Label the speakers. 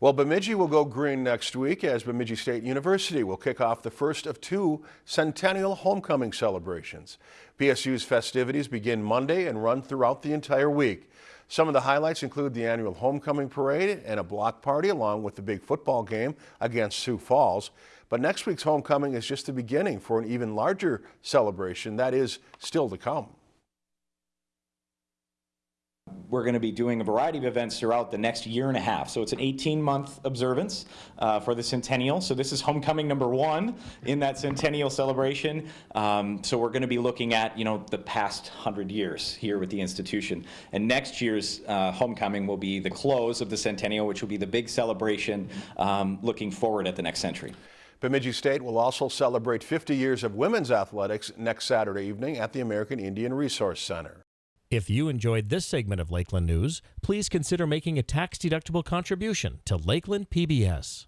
Speaker 1: Well, Bemidji will go green next week as Bemidji State University will kick off the first of two Centennial Homecoming celebrations. BSU's festivities begin Monday and run throughout the entire week. Some of the highlights include the annual homecoming parade and a block party along with the big football game against Sioux Falls. But next week's homecoming is just the beginning for an even larger celebration that is still to come
Speaker 2: we're going to be doing a variety of events throughout the next year and a half. So it's an 18-month observance uh, for the centennial. So this is homecoming number one in that centennial celebration. Um, so we're going to be looking at, you know, the past 100 years here with the institution. And next year's uh, homecoming will be the close of the centennial, which will be the big celebration um, looking forward at the next century.
Speaker 1: Bemidji State will also celebrate 50 years of women's athletics next Saturday evening at the American Indian Resource Center.
Speaker 3: If you enjoyed this segment of Lakeland News, please consider making a tax-deductible contribution to Lakeland PBS.